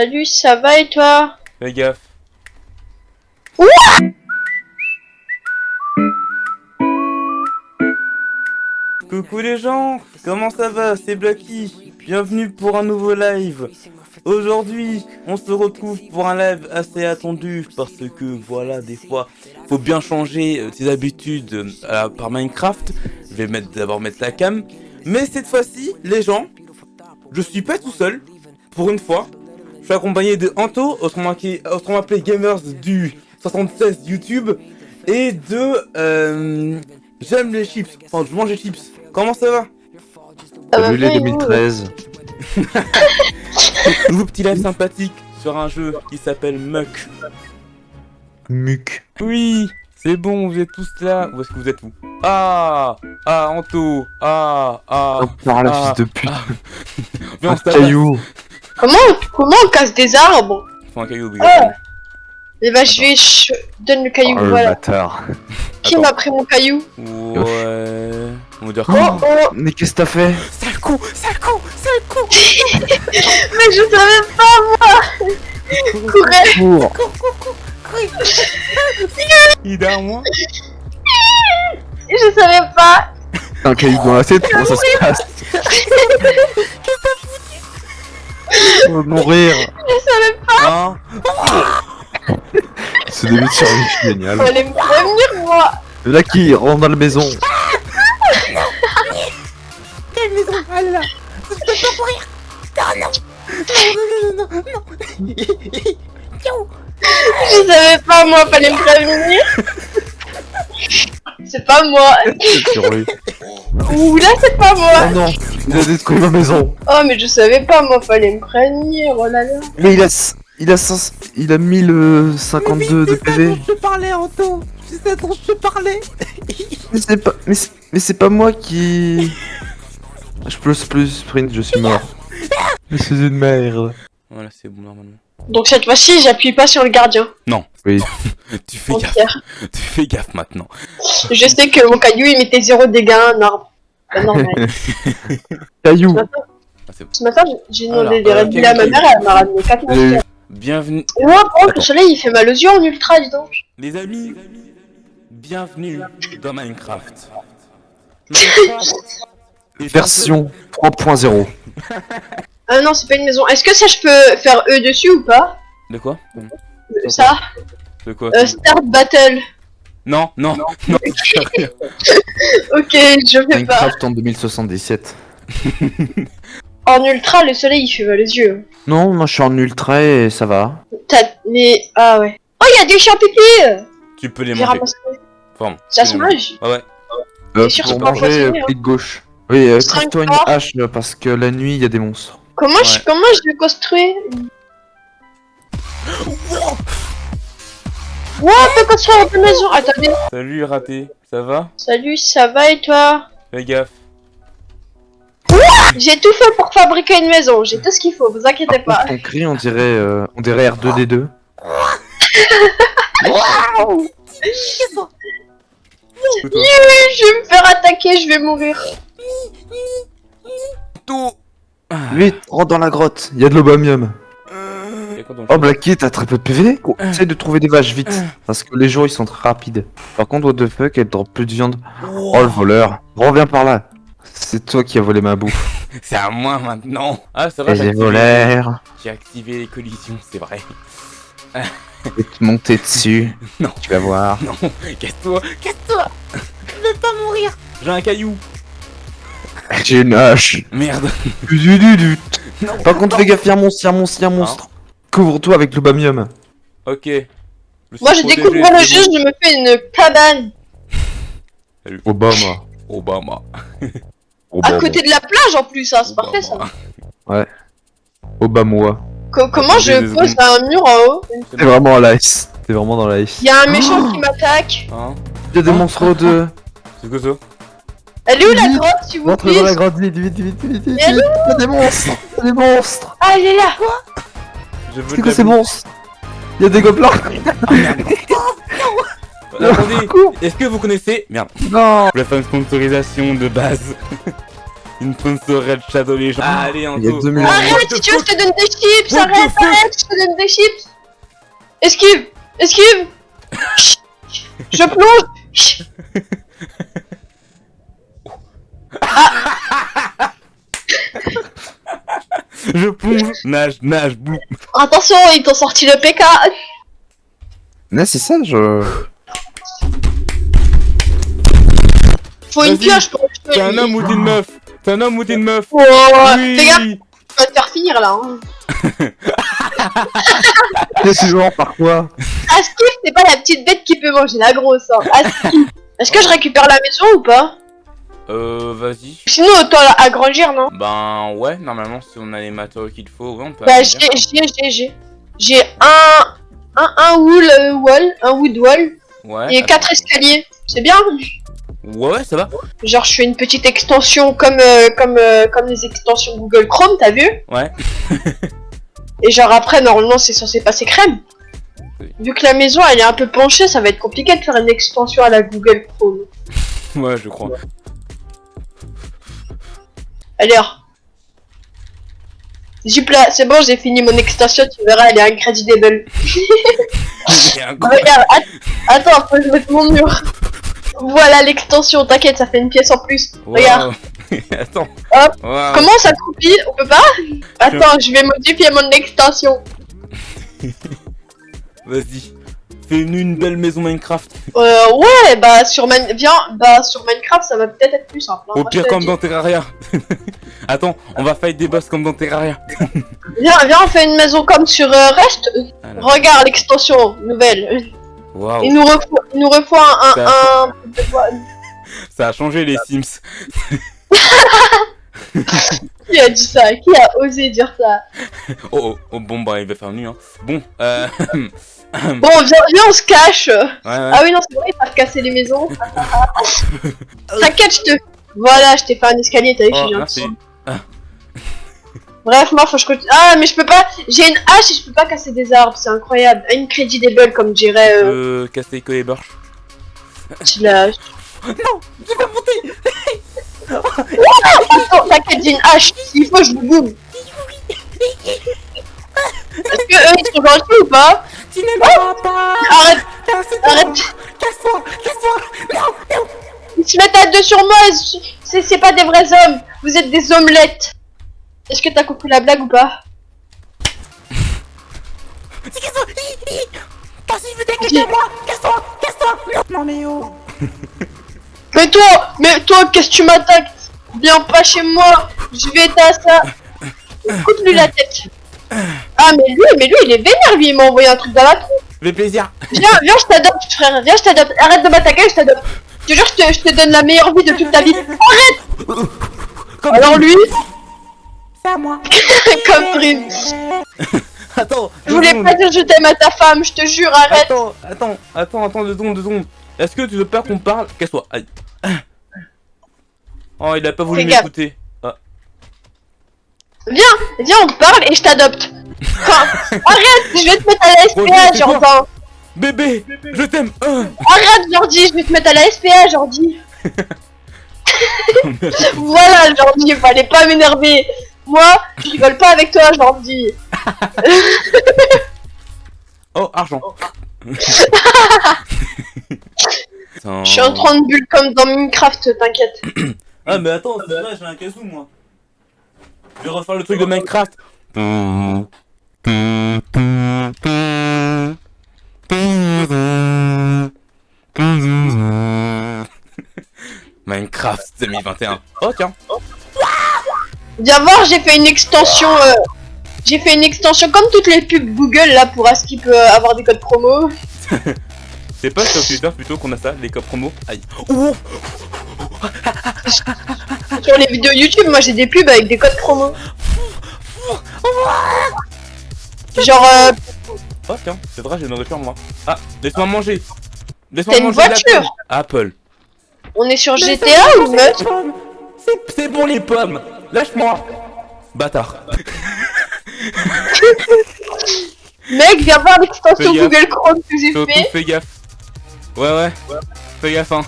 Salut, ça va et toi? Fais gaffe. Coucou les gens, comment ça va? C'est Blacky. Bienvenue pour un nouveau live. Aujourd'hui, on se retrouve pour un live assez attendu parce que voilà, des fois, faut bien changer euh, ses habitudes euh, par Minecraft. Je vais mettre d'abord mettre la cam. Mais cette fois-ci, les gens, je suis pas tout seul. Pour une fois, suis accompagné de Anto, autrement, qui- autrement appelé Gamers du 76 YouTube, et de euh, J'aime les chips. Enfin, je mange les chips. Comment ça va? Ça va Salut les bien, et vous 2013. Nouveau petit live sympathique sur un jeu qui s'appelle Muck. Muc. Oui, c'est bon, vous êtes tous là. Où est-ce que vous êtes où Ah Ah, Anto Ah Ah Oh, par la Ah. fils de pute. Viens, se tape. caillou. Comment, comment on casse des arbres Faut un caillou obligatoire. Eh ben, je vais. Je donne le caillou, Oh le voilà. bâtard. Qui m'a pris mon caillou Ouais. On va dire Oh, quoi oh Mais qu'est-ce que t'as fait Sale coup Sale coup Sale coup Mais je savais pas, moi Courez Pour. Il est derrière moi Je savais pas Un caillou dans la tête, comment ça se passe On va mourir. Je savais pas. Hein Ce début de survie, génial. Fallait me prévenir, moi. Là qui rentre dans la maison. Quelle maison est là. Je savais pas, moi, fallait me prévenir. C'est pas moi. Sur lui. Ouh, là, c'est pas moi. Oh non, il a détruit ma maison. Oh, mais je savais pas, moi, fallait me prévenir, oh là là Mais il a. Il a, 500 il a 1052 de PV. je parlais, Anto C'est ça dont je parlais Mais c'est pas. Mais c'est- pas moi qui. Je peux plus sprint, je suis mort. Mais c'est une merde. Voilà, c'est bon normalement. Donc, cette fois-ci, j'appuie pas sur le gardien. Oui. Tu fais gaffe, tu fais gaffe maintenant. Je sais que mon caillou, il mettait zéro dégâts à un arbre. Pas normal. Caillou. Ah, c'est bon. Ce matin, j'ai demandé des euh, réduits à ma mère, elle m'a ramené 4 J'ai eu- monstres. Bienvenue, Et moi, oh, le soleil, il fait mal aux yeux en ultra, dis donc. les amis, bienvenue dans Minecraft. Version 3.0. Ah non, c'est pas une maison. Est-ce que ça, je peux faire E dessus ou pas? De quoi? Ça? De quoi? Euh, Start Battle. Non, non, non. Ok, je fais pas. Minecraft en 2077. En ultra, le soleil, il fait mal aux yeux. Non, moi je suis en ultra et ça va. T'as... Mais... Ah ouais. Oh, il y a des champignons tu peux les J'ai manger. ramassé. Ça se les mange Ouais, ouais. Euh, sûr, pour c'est pas manger, euh, empoisonné, hein. clic gauche. Oui, euh, Cinq trouve-toi une corps. hache euh, parce que la nuit il y a des monstres. Comment, je... Ouais. Comment je vais construire? Wow, on peut construire une maison. Attendez. Salut raté, ça va? Salut, ça va et toi? Fais gaffe. J'ai tout fait pour fabriquer une maison. J'ai tout ce qu'il faut, vous inquiétez pas. contre, ton cri on dirait, euh, on dirait R2D2. Écoute-toi. Je vais me faire attaquer, je vais mourir. Tout. Vite, rentre dans la grotte, il y a de l'obamium. Y a quoi dans le Oh Blacky, t'as très peu de PV Essaye de trouver des vaches vite, parce que les jours ils sont très rapides. Par contre, what the fuck, elle drop plus de viande. Oh le voleur, reviens par là. C'est toi qui as volé ma bouffe. C'est à moi maintenant. Ah, c'est vrai, j'ai voleurs, j'ai activé les collisions, c'est vrai. je vais te monter dessus. Non. Tu vas voir. Non, casse-toi, casse-toi Je veux pas mourir J'ai un caillou J'ai une hache. Merde Du, du, du, du. Non, Par contre, fais gaffe, y'a un monstre, y'a un monstre, y'a un monstre. Couvre-toi avec l'obamium. Ok. Je Moi, je découvre le jeu, je me fais une cabane Obama. bon. Obama. à côté de la plage en plus, hein, c'est parfait ça. Obama. Obama. Co- comment je pose un mur en haut T'es vraiment en l'ice. T'es vraiment dans l'ice. Il y a un méchant qui m'attaque. Hein Y'a des monstres de. C'est quoi ça Elle est où la grotte, s'il vous plaît dans la grotte, vite, vite, vite, vite, vite. Y'a des monstres. Y'a des monstres. Ah, elle est là Je veux C'est de quoi la ces bouffe. monstres Y'a des gobelins. Attendez, est-ce que vous connaissez... Merde. Non. Je vais faire une sponsorisation de base. Une sponsorette Shadow Legends. Allez, deux minutes. Arrête, si tu veux, je te donne des chips? Arrête, arrête, je te donne des chips Esquive Esquive Je plonge Je plonge. Nage, nage, boum. Attention, ils t'ont sorti le PK Mais c'est ça, je. Faut une pioche pour le T'es un homme ou t'es une meuf? T'es un homme ou t'es une meuf? Oh, Fais gaffe, Oui tu vas te faire finir là hein. C'est toujours par quoi? Askif, c'est pas la petite bête qui peut manger la grosse hein. Askif Est-ce que je récupère la maison ou pas? Euh, vas-y. Sinon, autant agrandir, non? Ben ouais, normalement si on a les matériaux qu'il faut, ouais, on peut Bah, j'ai, j'ai, j'ai, j'ai. J'ai un, un, un wool euh, wall, un wood wall, Ouais. et attends. quatre escaliers. C'est bien? Ouais, ça va. Genre, je fais une petite extension comme, euh, comme, euh, comme les extensions Google Chrome, t'as vu? Ouais. Et genre après, normalement, c'est censé passer crème. Oui. Vu que la maison, elle est un peu penchée, ça va être compliqué de faire une extension à la Google Chrome. Ouais, je crois. Alors. Zupla, c'est bon, j'ai fini mon extension, tu verras, elle est incredible. Regarde, att- attends, faut que je mette mon mur. Voilà l'extension, t'inquiète, ça fait une pièce en plus. Regarde. Attends. Hop. Wow. comment ça croupit On peut pas? Attends, je vais modifier mon extension. Vas-y. Fais-nous une belle maison Minecraft. Euh, ouais, bah sur, Man- viens, bah, sur Minecraft, ça va peut-être être plus simple. hein, Au moi, pire comme dans Terraria. Attends, on va fight des boss comme dans Terraria. Viens, viens, on fait une maison comme sur euh, Rest. Alors. Regarde l'extension nouvelle. Waouh. Il nous refaut, il nous refaut un, Ça- un, un- Ça a changé les Sims. Qui a dit ça? Qui a osé dire ça? Oh, oh, oh, bon bah il va faire nuit hein. Bon, euh... Bon, viens, viens, on se cache. ouais. Ah oui, non, c'est vrai, ils peuvent casser les maisons. T'inquiète, je te. Voilà, je t'ai fait un escalier, t'as vu, je Oh, suis merci. gentil. Bref, moi, faut que je continue. Ah, mais je peux pas. J'ai une hache et je peux pas casser des arbres, c'est incroyable. Incredible, comme dirait. Euh, Euh, casser que les borches. tu l'as- Non, je vais monter Attends, t'inquiète, j'ai une hache. S'il faut, je vous boum. Est-ce que eux, ils sont gentils ou pas Tu n'aimeras pas Arrête, arrête. Casse-toi Casse-toi Non Non Ils se mettent à deux sur moi. C'est pas des vrais hommes. Vous êtes des omelettes. Est-ce que t'as compris la blague ou pas casse-toi Casse-toi Casse-toi Non mais oh Mais toi, mais toi, qu'est-ce que tu m'attaques? Viens pas chez moi, je vais à ça. Coupe-lui la tête. Ah, mais lui, mais lui, il est vénère, lui, il m'a envoyé un truc dans la tronche. Fait plaisir Viens, viens, je t'adopte, frère, viens, je t'adopte. Arrête de m'attaquer, je t'adopte. Je te jure, je te, je te donne la meilleure vie de toute ta vie. Arrête Comme Alors lui, C'est à moi comme prime. Attends Je voulais pas dire je t'aime à ta femme, je te jure, arrête. Attends, attends, attends, attends, deux secondes, deux secondes. Est-ce que tu veux pas qu'on parle? Casse-toi, aïe. Oh, il a pas voulu m'écouter. Ah. Viens, viens, on parle et je t'adopte. Arrête, je vais te mettre à la SPA, quoi Jordan. Bébé, je t'aime. Euh. Arrête, Jordi, je vais te mettre à la SPA, Jordi. Voilà, Jordi, fallait pas m'énerver. Moi, je rigole pas avec toi, Jordi. Oh, argent. Je suis en 30 bulles comme dans Minecraft, t'inquiète. Ah, mais attends, c'est vrai, j'ai un casou, moi. Je vais refaire le truc de Minecraft. Minecraft 2021. Oh, tiens. Viens voir, j'ai fait une extension. euh, J'ai fait une extension comme toutes les pubs Google là pour à ce qu'il peut avoir des codes promo. C'est pas sur Twitter plutôt qu'on a ça, les codes promo. Aïe. Oh, Sur les vidéos YouTube, moi j'ai des pubs avec des codes promo. Genre, euh, oh tiens, c'est vrai, j'ai une nourriture moi. Ah, laisse-moi manger. Laisse-moi T'as une manger la voiture. Apple. on est sur GTA ou meute C'est- C'est bon les pommes. Lâche-moi. Bâtard. Mec, viens voir l'extension. Google Chrome que j'ai fait. fais gaffe. Ouais ouais. Fais gaffe hein.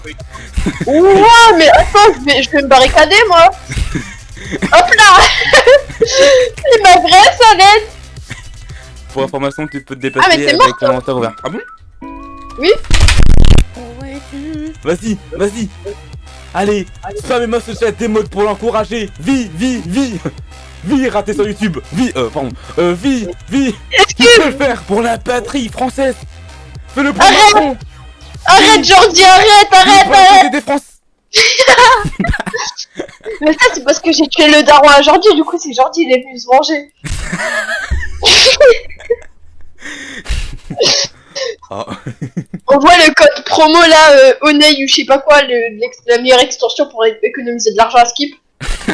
Ouah, mais attends, je vais, je vais me barricader moi. Hop là Il m'agresse, arrête Pour information, tu peux te Ah, mais dépasser avec mort, ouvert. Ah bon? Oui. Vas-y, vas-y. Allez, spammez-moi ce chat des modes pour l'encourager. Vie, vie, vie. Vie, raté sur YouTube. Vie, euh, pardon. Euh, vie, vie. Tu peux le faire pour la patrie française. Fais-le pour Macron. Arrête, Jordi, arrête, arrête, arrête société des France. Mais ça, c'est parce que j'ai tué le daron à Jordi, du coup, c'est Jordi, il est venu se venger. Oh. On voit le code promo là, euh, Onei ou je sais pas quoi, le- la meilleure extension pour économiser de l'argent à Skip.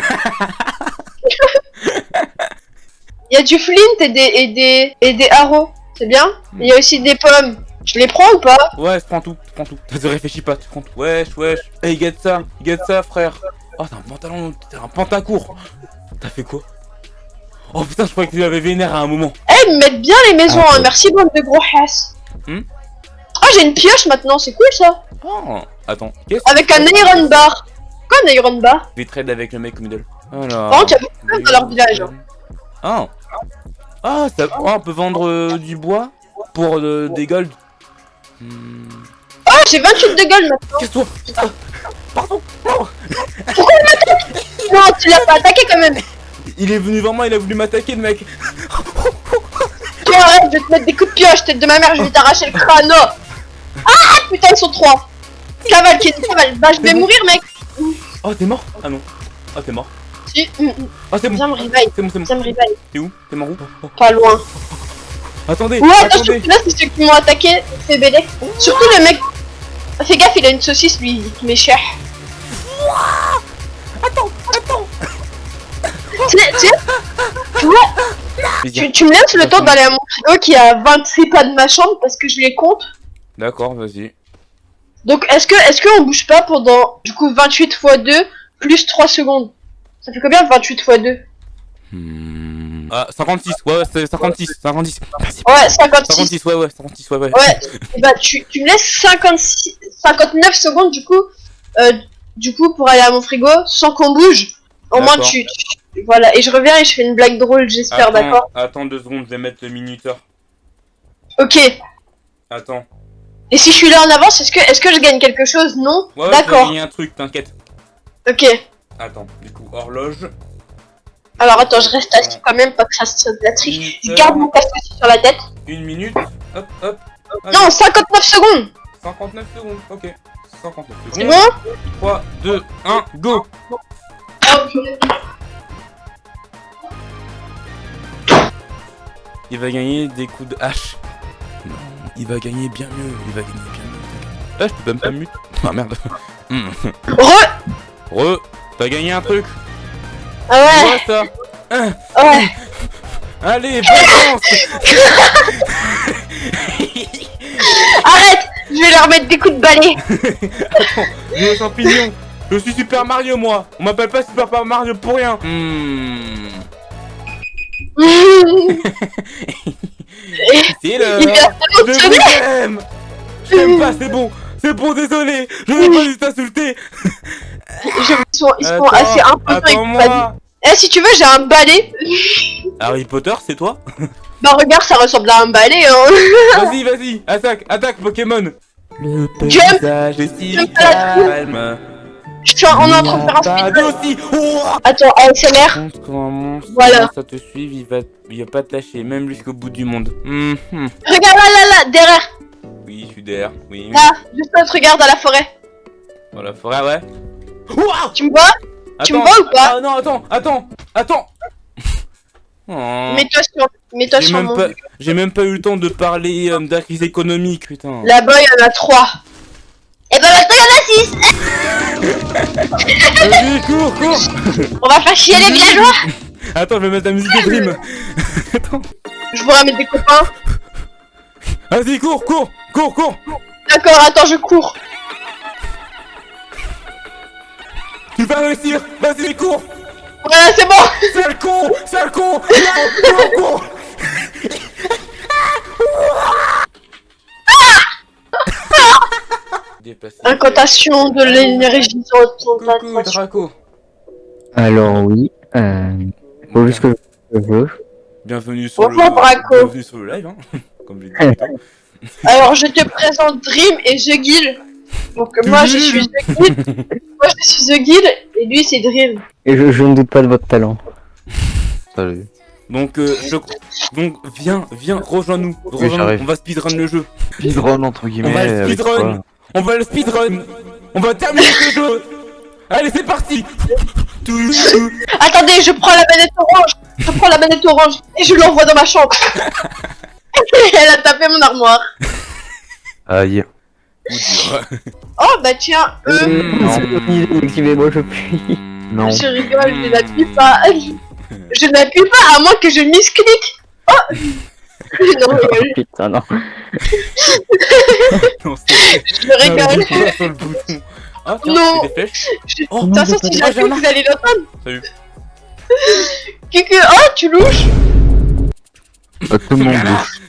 Il y a du flint et des, et des, et des arrows, c'est bien. Il y a aussi des pommes. Je les prends ou pas Ouais, je prends tout, je prends tout. Ne réfléchis pas, tu prends tout. Wesh, wesh. Hey, get ça, get ça, frère. Oh, t'as un pantalon, t'as un pantacourt. T'as fait quoi Oh putain, je croyais que tu l'avais vénère à un moment. Eh, ils me mettent bien les maisons, Ah, hein. merci bande de gros hasses. Hmm Oh, j'ai une pioche maintenant, c'est cool ça. Oh, attends, Avec un iron bar. Quoi un iron bar Je vais trade avec le mec au middle. Alors. Par contre, il y a beaucoup de dans leur village, hein. Ah Ah, ça... oh, on peut vendre euh, du bois pour euh, des gold. Oh, j'ai 28 de gold maintenant. Qu'est-ce que toi Ah, Pardon non. Non, tu l'as pas attaqué quand même. Il est venu vers moi, il a voulu m'attaquer le mec. Tu arrête, je vais te mettre des coups de pioche, tête de ma mère, je vais t'arracher le crâne. oh. Ah putain, ils sont trois. Cavale, qui est cavale. Bah, je vais mourir, mec. Oh, t'es mort Ah non. Ah, t'es mort. Si, mm, mm. Ah, c'est bon. viens me revive, C'est bon, c'est bon. viens me revive. T'es où T'es mort où Oh, oh. Pas loin. Attendez, Ouais, attendez. là, c'est ceux qui m'ont attaqué. Fais bêler. Surtout le mec. Fais gaffe, il a une saucisse, lui, il m'est cher. Attends, attends. Tu sais, tu sais, tu vois, tu, tu me laisses le temps d'aller à mon frigo qui a 26 pas de ma chambre parce que je les compte. D'accord, vas-y. Donc, est-ce que, est-ce qu'on bouge pas pendant, du coup, 28 x 2 plus 3 secondes? Ça fait combien 28 x 2 Hmm. Ah, 56, ouais, ouais, c'est 56, 56. Merci. Ouais, 56. 56, ouais, ouais, 56, ouais, ouais. Ouais, et bah tu, tu me laisses 56, 59 secondes du coup, euh, du coup pour aller à mon frigo sans qu'on bouge. Au moins D'accord. tu, tu- voilà et je reviens et je fais une blague drôle j'espère d'accord? Attends deux secondes, je vais mettre le minuteur. Ok. Attends. Et si je suis là en avance est-ce que est-ce que je gagne quelque chose? Non? Ouais, ouais, tu vas d'accord. gagner un truc, t'inquiète. Ok. Attends, du coup, horloge. Alors attends je reste assis quand même pas que ça la triche. Je garde mon casque sur la tête. Une minute. Hop, hop. Non 59 secondes. 59 secondes, ok. 59 C'est secondes. bon 3, 2, 1, go Il va gagner des coups de hache. Non, il va gagner bien mieux, il va gagner bien mieux. Ah, je peux même pas mute. Ah merde. Hmm. Re. Re, t'as gagné un truc. Ah ouais. Ouais, ça. Hein, Ouais. Allez, bonne chance Arrête. Je vais leur mettre des coups de balai. J'ai les champignons. Je suis Super Mario, moi. On m'appelle pas Super Mario pour rien. Hmm. C'est l'heure Il vient Je d'émotionner. vous aime J'aime pas, c'est bon C'est bon, désolé Je n'ai pas dû t'insulter Ils sont, ils sont Attends, assez imposants avec pas Attends-moi Eh, si tu veux, j'ai un balai. Harry Potter, c'est toi Bah, regarde, ça ressemble à un balai, hein. Vas-y, vas-y Attaque, attaque, Pokémon Le paysage est si calme Je suis en, on est en train de faire un speedrun. aussi Oh Attends, ASMR. Voilà. ça te suive, il va, il va pas te lâcher, même jusqu'au bout du monde. Mhm. Regarde là, là, là, derrière. Oui, je suis derrière, oui. oui. Là, juste là, regarde à la forêt. Dans la forêt, ouais. Ouah Tu me vois? Tu me vois ou pas? Ah non, attends, attends, attends Oh. Mets-toi sur, mets-toi J'ai sur même, mon. pas... j'ai même pas eu le temps de parler euh, de la crise économique, putain. Là-bas, il y en a trois. Et ben maintenant, il y en a six. Vas-y, cours, cours On va faire chier les villageois. Attends, je vais mettre la musique de Dream. attends. Je vous ramène des copains. Vas-y, cours, cours, cours, cours D'accord, attends, je cours. Tu vas réussir Vas-y, cours Voilà, c'est bon. Sale con Sale con Cours, cours, cours Dépassé. Incantation de l'énergie Coucou, Draco. Alors oui. Euh, faut juste que je veux. Bienvenue sur Bonjour, le Braco. bienvenue sur le live, hein. Comme j'ai dit. plus tôt. Alors, je te présente Dream et The Guild. Donc, moi, je suis The Guild. moi, je suis The Guild et lui, c'est Dream. Et je, je ne doute pas de votre talent. Salut. Donc, euh, je... donc viens, viens, rejoins-nous. On va speedrun le jeu. Speedrun entre guillemets. On va le speedrun. On va le speedrun. On va terminer ce jeu. Allez, c'est parti. Attendez, je prends la manette orange. Je prends la manette orange et je l'envoie dans ma chambre. Elle a tapé mon armoire. Aïe. Oh, bah tiens, eux, non. Excusez-moi, je prie. Non. je rigole, je n'appuie pas. Je n'appuie pas à moins que je misclique. Oh Non, je rigole. Putain, non. Je rigole. Sur le bouton. Ah, tiens, Non. Je- Oh, De toute façon, si j'ai j'appuie, vous allez l'entendre. Salut. Cucu, oh, tu louches Bah, tout le monde bouge.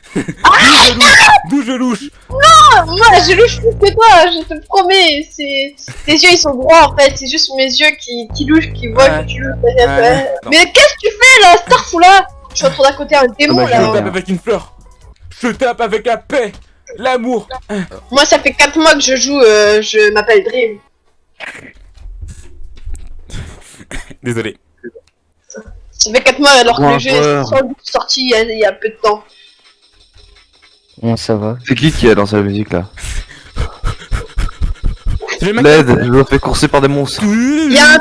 D'où je louche Moi, je louche plus que toi, je te promets. C'est... Tes yeux, ils sont droits, en fait. C'est juste mes yeux qui, qui louchent, qui voient Ouais. que tu louches. Ouais. Mais qu'est-ce que tu fais, là, Starfou, là Je suis en train d'à côté un démon, Ah bah, Je là. tape avec une fleur. Je tape avec la paix. L'amour. Moi, ça fait 4 mois que je joue, euh, je m'appelle Dream. Désolé. Ça fait 4 mois alors que le jeu est sorti il y, a, il y a peu de temps. Bon, ça va. C'est qui qui a dans sa musique là C'est le mec. L'aide, je me fais courser par des monstres. Il y a un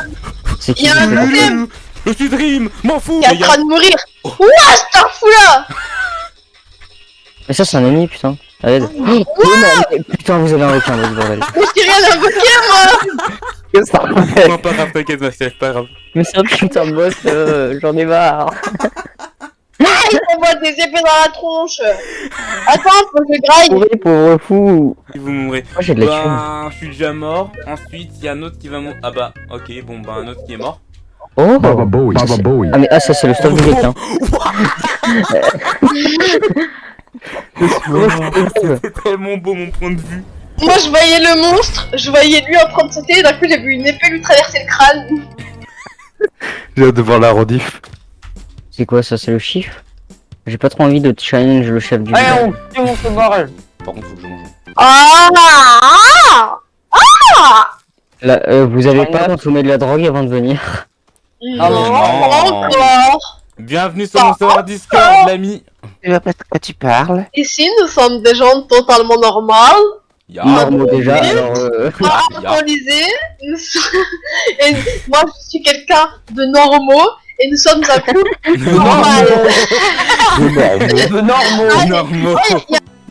C'est Il qui y a un problème. Je suis Dream. M'en fous. est en train de mourir. Ouah, Starfou, là Mais ça, c'est un ennemi, putain. Allez. Oh, mais- mais- putain, vous avez un requin, votre bordel. Mais j'ai rien invoqué, moi Qu'est-ce que ça fait Non, pas grave, t'inquiète, Max, pas grave. Mais c'est un putain de boss, euh, j'en ai marre. Il m'envoie des épées dans la tronche Attends, faut que je graille Oui, pauvre fou. Si vous mourrez. Moi, j'ai de la. Bah, je suis déjà mort. Ensuite, il y a un autre qui va mourir. Ah bah, ok, bon, bah, un autre qui est mort. Oh Baba Bowie. Ça, Baba c'est- Bowie. Ah, mais ah, ça, c'est le stuff du requin. C'est tellement beau, mon point de vue. Moi, je voyais le monstre, je voyais lui en train de sauter, et d'un coup, j'ai vu une épée lui traverser le crâne. J'ai hâte de voir la rediff. C'est quoi ça, c'est le chiffre? J'ai pas trop envie de challenge le chef du village. Par contre, faut que je mange. Ah ah Là, euh, vous avez pas consommé de la drogue avant de venir? Non, non. pas encore. Bienvenue sur mon serveur Discord, l'ami. Tu vois pas de quoi tu parles. Ici, nous sommes des gens totalement normaux, Ya. Normaux déjà, alors euh... pas alcoolisés, et moi, je suis quelqu'un de normaux, et nous sommes un couple normal. De normaux. Normaux.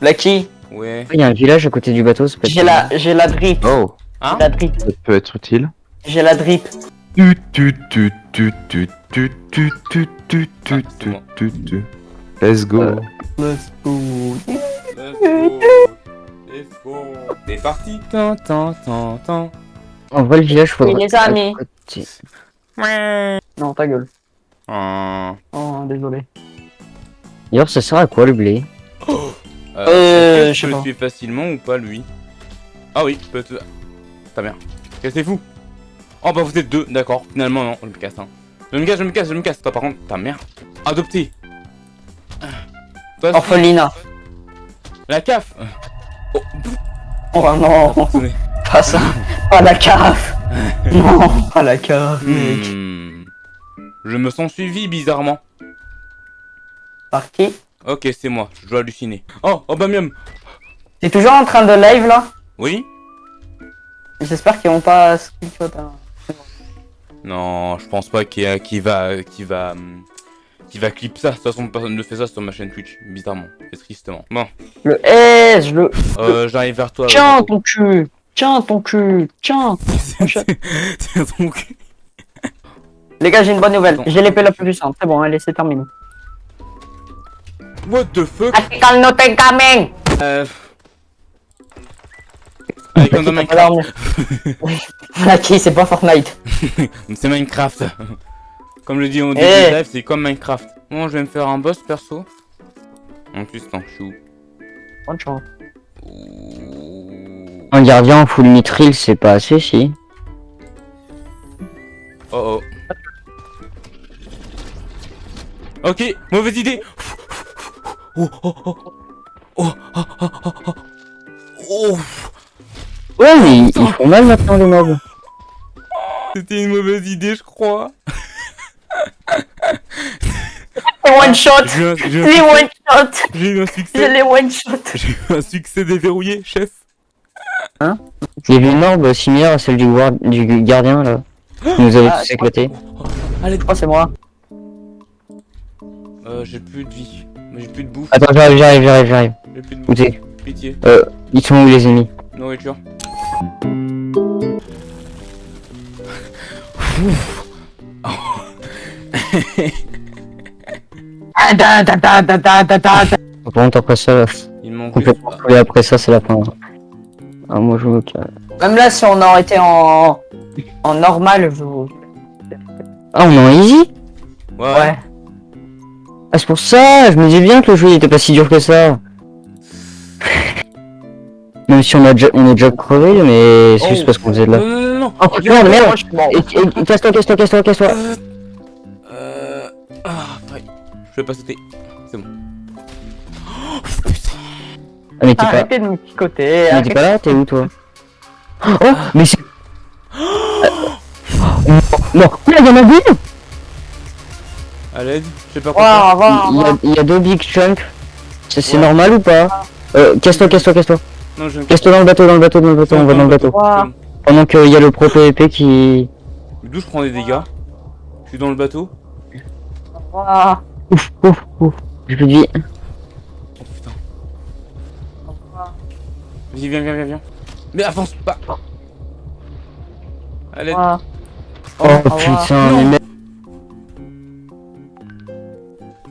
Lucky, Ouais. Il y a un village à côté du bateau, c'est pas j'ai la, j'ai la drip. Oh, Hein La drip. ça peut être utile. J'ai la drip. Tu tu tu tu tu tu tu tu tu tu Ah, tu tu tu. Let's go. Euh. Let's go. Let's go. Let's go. C'est parti. Tan, tan, tan, tan. En vrai, le village, faudrait... Oui, les. Non, ta gueule. Oh, désolé. D'ailleurs, ça sert à quoi le blé Euh, est-ce que je sais le pas. tuer facilement ou pas lui Ah oui, peut être. Ta mère. Cassez-vous. Oh bah vous êtes deux, d'accord. Finalement non, je me casse. Hein. Je me casse, je me casse, je me casse. Toi par contre, ta mère. Adopté. Orphelinat. La CAF. Oh, Oh non, pas ça. Pas la cave. non, pas la cave, mec. Hmm. Je me sens suivi bizarrement. Par qui? Ok, c'est moi, je dois halluciner. Oh, oh bah miam. T'es toujours en train de live là? Oui J'espère qu'ils vont pas screenshot. Hein. Non, je pense pas qu'il y a- qu'il va, qu'il va, qu'il va clip ça. De toute façon, personne ne fait ça sur ma chaîne Twitch, bizarrement, et tristement. Bon, Le S, le. euh, j'arrive vers toi. Tiens ton cul. Tiens ton cul. Tiens. Tiens donc. Les gars, j'ai une bonne nouvelle. J'ai l'épée la plus puissante. C'est bon, allez, c'est terminé. What the fuck? Article not coming. Euh... Allez, comme dans Minecraft. C'est pas Fortnite. C'est Minecraft. Comme je dis au début du live, c'est comme Minecraft. Bon, je vais me faire un boss perso. En plus, suis où Bonne chance. Un gardien en full mitril, c'est pas assez, si. Oh oh. Ok, mauvaise idée. Oh, oh, oh. Oh, oh, oh, oh, oh. Oh, Ouais, mais ils, ils font mal maintenant les mobs. c'était une mauvaise idée, je crois. One shot J'ai j'ai Les succès- one shot j'ai eu un succès. les one shot J'ai eu un succès déverrouillé, chef. Il y avait une orbe similaire à celle du, guard- du gardien là. Qui nous avait Ah, tous éclatés. Allez, Oh, c'est moi. Euh, j'ai plus de vie. J'ai plus de bouffe. Attends, j'arrive, j'arrive, j'arrive, j'arrive. J'ai plus de bouffe. Pitié. Euh, ils sont où les ennemis Nourriture. Ouf. Oh. bon, après ça, il manque complètement plus, après ça, c'est la fin. Ah, moi je me calme. Même là, si on aurait été en normal, je Ah, on est en easy Ouais. ouais. Ah, c'est pour ça Je me disais bien que le jeu il était pas si dur que ça. Même si on, a déjà, on est déjà crevé, mais c'est juste Oh. parce qu'on faisait de Non, la. non, non, non. Oh, merde, Casse-toi, casse-toi, casse-toi, casse-toi Euh... Euh... Ah, ouais. Je vais pas sauter. C'est bon. Oh, putain. Ah, mais t'es pas, Arrêtez de me picoter. mais t'es pas là, t'es où toi? Oh, mais c'est. Oh, non, là, il y en a deux À l'aide, je sais pas au Il y, a, revoir. il y a deux big chunks. C'est c'est Ouais. normal ou pas euh, Casse-toi, casse-toi, casse-toi. Non, je Casse-toi dans le bateau, dans le bateau, dans le bateau, on va dans le bateau. Pendant qu'il y a le pro PvP qui. D'où je prends des dégâts Je suis dans le bateau. Ouf, ouf, ouf. J'ai plus de vie. Oh putain. Vas-y, viens, viens, viens, viens. Mais avance pas. Revoir. Oh revoir. putain, mais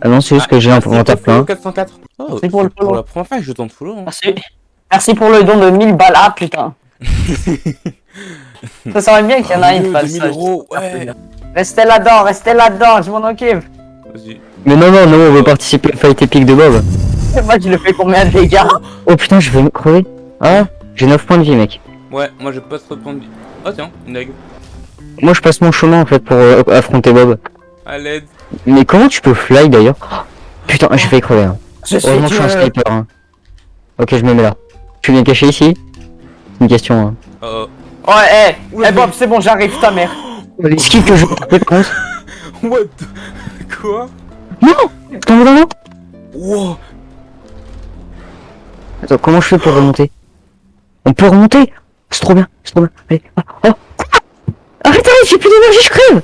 Ah non, c'est juste que j'ai un inventaire follow plein. 404. Oh, Merci pour le c'est pour la première fois que je tente follow. Hein. Merci. Merci pour le don de 1000 balles. Ah, putain. Ça serait bien qu'il y en a une Dieu, fasse 2000 ça. euros, ouais. Restez là-dedans, restez là-dedans, je m'en occupe. Vas-y. Mais non, non, non, on veut participer au fight épique de Bob. Moi, je le fais combien de dégâts Oh putain, je vais me crever. Ah, j'ai 9 points de vie, mec. Ouais, moi je passe trop de points de vie. Oh tiens, une dague. Moi, je passe mon chemin en fait pour euh, affronter Bob. À l'aide. Mais comment tu peux fly d'ailleurs Oh, Putain, j'ai failli crever. Hein. Je suis Heureusement que je suis un Dieu. sniper. Hein. Ok, je me mets là. Tu viens cacher ici? C'est une question. Hein. Oh. Ouais, eh, Oula, eh Bob, c'est bon, j'arrive, ta mère. Skip que je contre? What the- Quoi? Non, non. Wow. Attends, comment je fais pour remonter? On peut remonter C'est trop bien, c'est trop bien. Allez, ah, oh. Arrête, arrête, j'ai plus d'énergie, je crève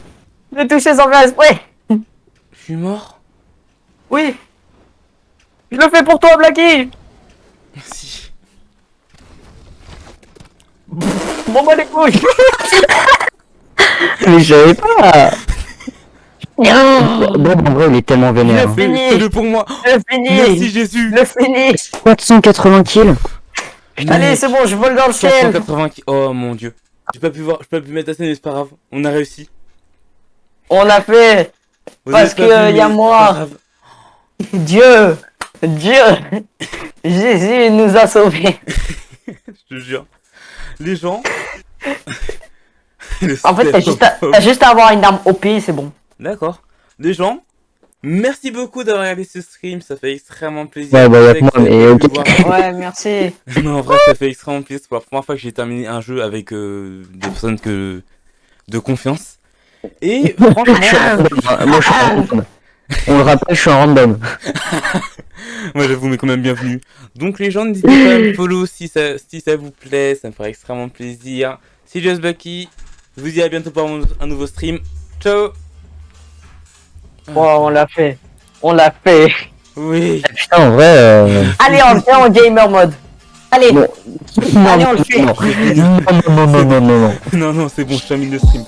J'ai touché sans faire exprès. Suis mort Oui. Je le fais pour toi, Blacky. Merci. Bon, bah les couilles. Mais je savais pas Bob, en vrai, il est tellement vénère. a hein. Fini. fais-le pour moi Le fini. Merci Jésus Le fini. 480 kills Allez, c'est bon, je vole dans le ciel. 480 qui... Oh mon dieu J'ai pas pu voir, j'ai pas pu mettre assez mais c'est pas grave. On a réussi. On a fait. Vous Parce que vu, y a moi. Dieu. Dieu. Jésus nous a sauvés. Je te jure. Les gens... Le En fait, t'as juste, à- juste avoir une arme OP, c'est bon. D'accord. Les gens, merci beaucoup d'avoir regardé ce stream, ça fait extrêmement plaisir. Ouais, bah, y a Je sais que moi, mais ok. voir- Ouais, merci. Non, en vrai, ça fait extrêmement plaisir. C'est pour la première fois que j'ai terminé un jeu avec euh, des personnes que... de confiance. Et franchement, Ah, Moi, je suis un random. On le rappelle, je suis un random. moi j'avoue, mais quand même bienvenue. Donc les gens, n'hésitez pas à me follow si ça, si ça vous plaît, ça me ferait extrêmement plaisir. C'est Just Bucky, je vous dis à bientôt pour un nouveau stream. Ciao Bon, on l'a fait. On l'a fait. Oui Putain, en vrai... Euh... Allez, on le fait en gamer mode. Allez. Bon. Allez, on le fait. Non, non, non, non, non, non, non. Non, non, c'est bon, je termine le stream.